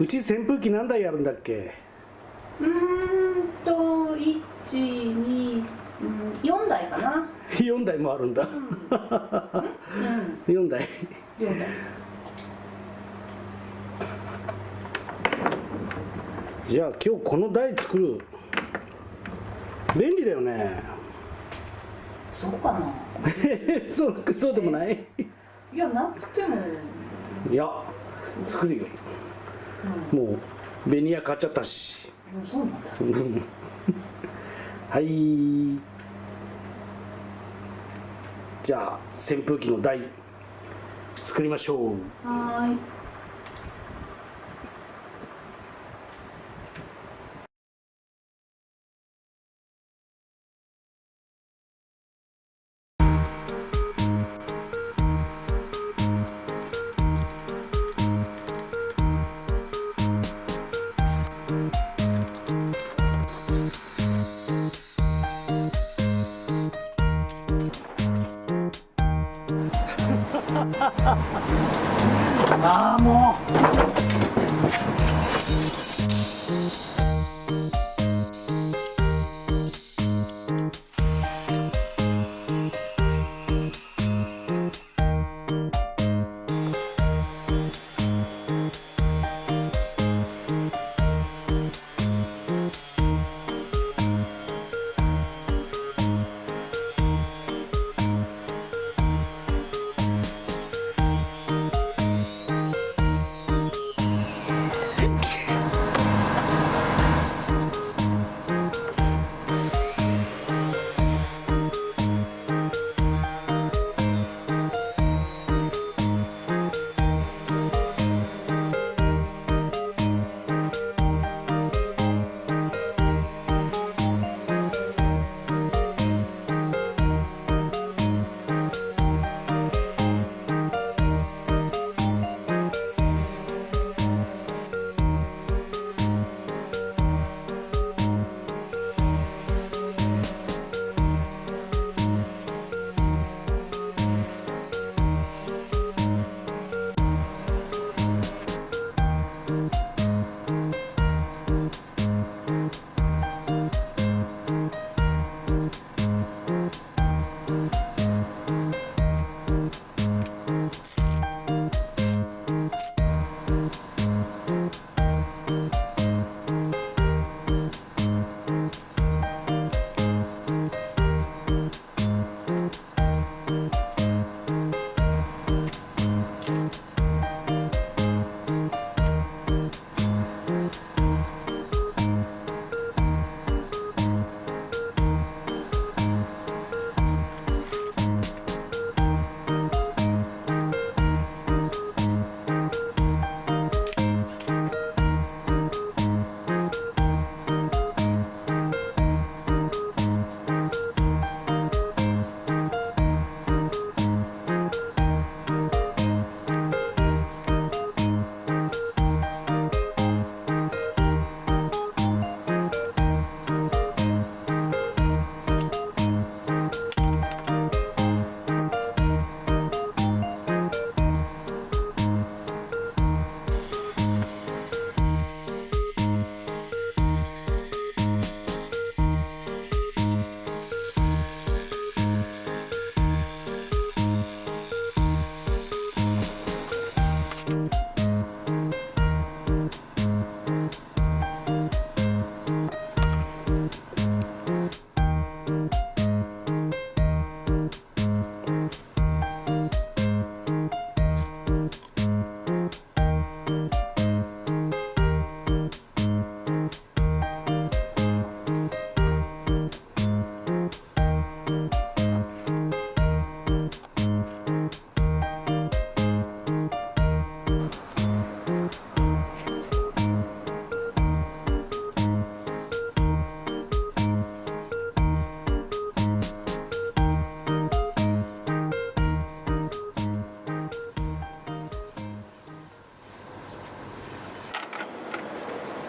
うち扇風機何台やるんだっけ？うーんと一二四台かな。4台もあるんだ、うん。4台。四台。じゃあ今日この台作る。便利だよね。そうかな。そうそうでもない？いやなくても。いや作るよ。うんもうベニヤ買っちゃったし。うん。そうなんだ。はい。じゃあ扇風機の台作りましょう。はーいあ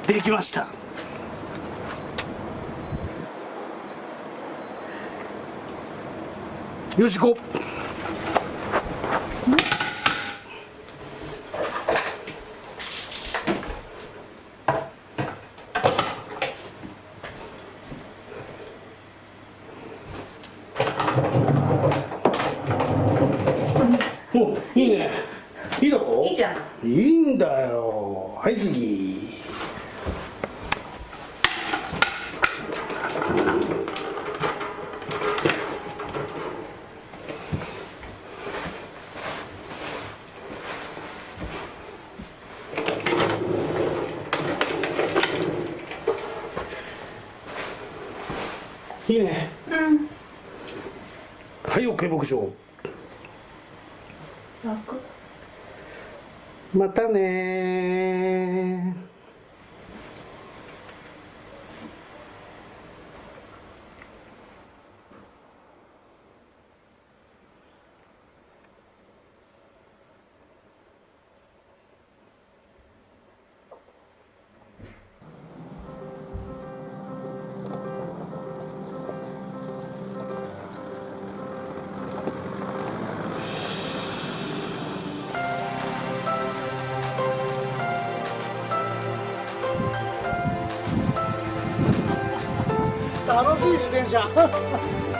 できました。よし行こう。おいいね。いいだろいいじゃん。いいんだよ。はい次。いいね。うん。はい OK 牧場。楽。またね楽しい自転車。